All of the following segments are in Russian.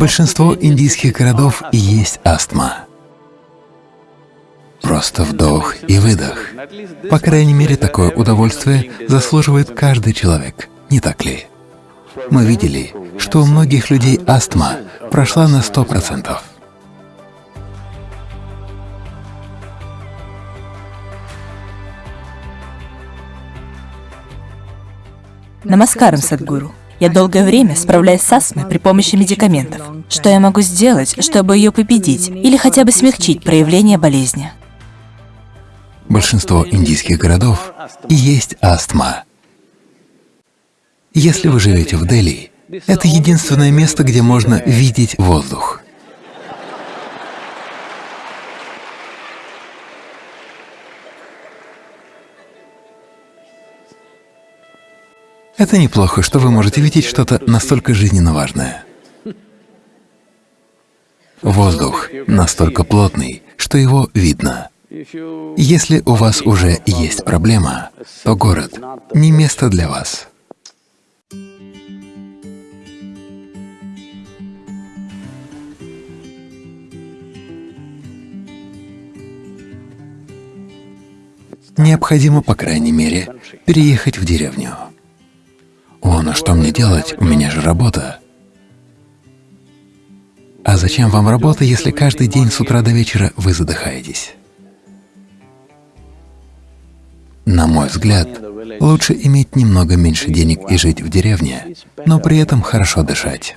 Большинство индийских городов есть астма. Просто вдох и выдох. По крайней мере, такое удовольствие заслуживает каждый человек, не так ли? Мы видели, что у многих людей астма прошла на сто процентов. Намаскарам, Садгуру. Я долгое время справляюсь с астмой при помощи медикаментов. Что я могу сделать, чтобы ее победить или хотя бы смягчить проявление болезни? Большинство индийских городов есть астма. Если вы живете в Дели, это единственное место, где можно видеть воздух. Это неплохо, что вы можете видеть что-то настолько жизненно важное. Воздух настолько плотный, что его видно. Если у вас уже есть проблема, то город — не место для вас. Необходимо, по крайней мере, переехать в деревню. «О, ну что мне делать? У меня же работа». А зачем вам работа, если каждый день с утра до вечера вы задыхаетесь? На мой взгляд, лучше иметь немного меньше денег и жить в деревне, но при этом хорошо дышать.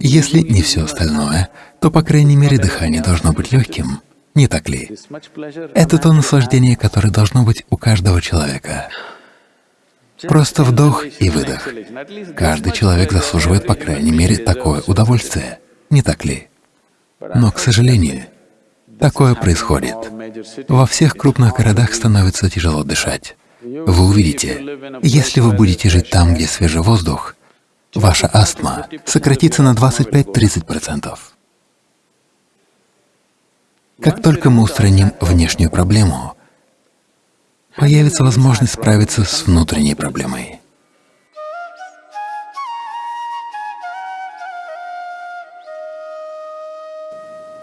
Если не все остальное, то, по крайней мере, дыхание должно быть легким, не так ли? Это то наслаждение, которое должно быть у каждого человека. Просто вдох и выдох. Каждый человек заслуживает, по крайней мере, такое удовольствие, не так ли? Но, к сожалению, такое происходит. Во всех крупных городах становится тяжело дышать. Вы увидите, если вы будете жить там, где свежий воздух, ваша астма сократится на 25-30%. Как только мы устраним внешнюю проблему, появится возможность справиться с внутренней проблемой.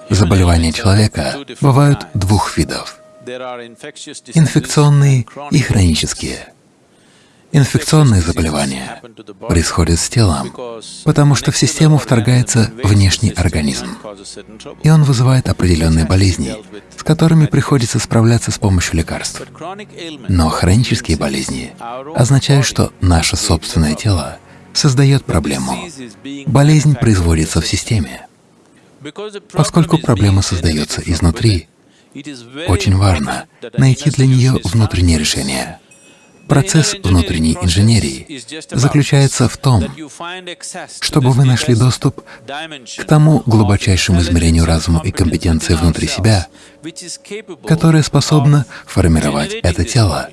Заболевания человека бывают двух видов — инфекционные и хронические. Инфекционные заболевания происходят с телом, потому что в систему вторгается внешний организм, и он вызывает определенные болезни, с которыми приходится справляться с помощью лекарств. Но хронические болезни означают, что наше собственное тело создает проблему. Болезнь производится в системе. Поскольку проблема создается изнутри, очень важно найти для нее внутреннее решение. Процесс внутренней инженерии заключается в том, чтобы вы нашли доступ к тому глубочайшему измерению разума и компетенции внутри себя, которое способно формировать это тело.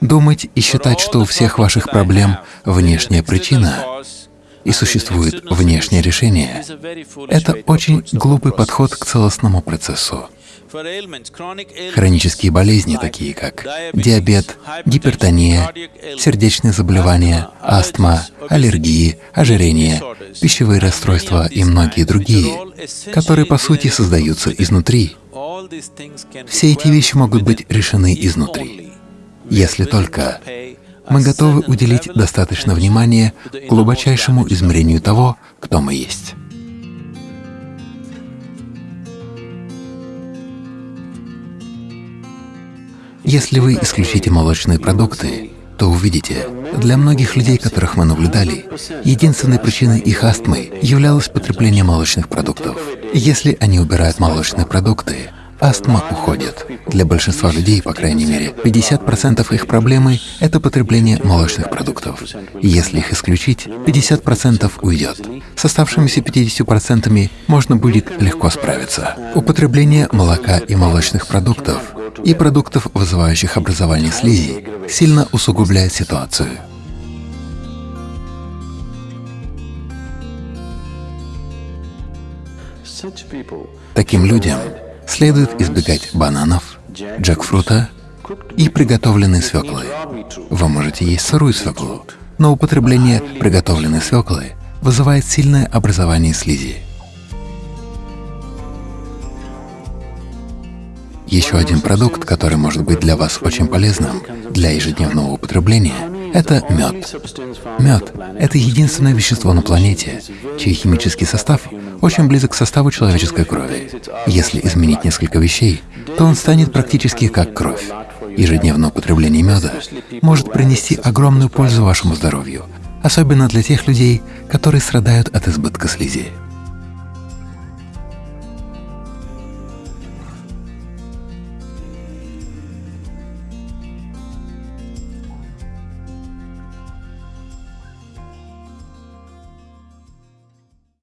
Думать и считать, что у всех ваших проблем внешняя причина и существует внешнее решение — это очень глупый подход к целостному процессу. Хронические болезни, такие как диабет, гипертония, сердечные заболевания, астма, аллергии, ожирение, пищевые расстройства и многие другие, которые по сути создаются изнутри. Все эти вещи могут быть решены изнутри, если только мы готовы уделить достаточно внимания глубочайшему измерению того, кто мы есть. Если вы исключите молочные продукты, то увидите, для многих людей, которых мы наблюдали, единственной причиной их астмы являлось потребление молочных продуктов. Если они убирают молочные продукты, астма уходит. Для большинства людей, по крайней мере, 50% их проблемы — это потребление молочных продуктов. Если их исключить, 50% уйдет. С оставшимися 50% можно будет легко справиться. Употребление молока и молочных продуктов и продуктов, вызывающих образование слизи, сильно усугубляет ситуацию. Таким людям Следует избегать бананов, джекфрута и приготовленной свеклы. Вы можете есть сырую свеклу, но употребление приготовленной свеклы вызывает сильное образование слизи. Еще один продукт, который может быть для вас очень полезным для ежедневного употребления — это мед. Мед — это единственное вещество на планете, чей химический состав очень близок к составу человеческой крови. Если изменить несколько вещей, то он станет практически как кровь. Ежедневное употребление меда может принести огромную пользу вашему здоровью, особенно для тех людей, которые страдают от избытка слизи.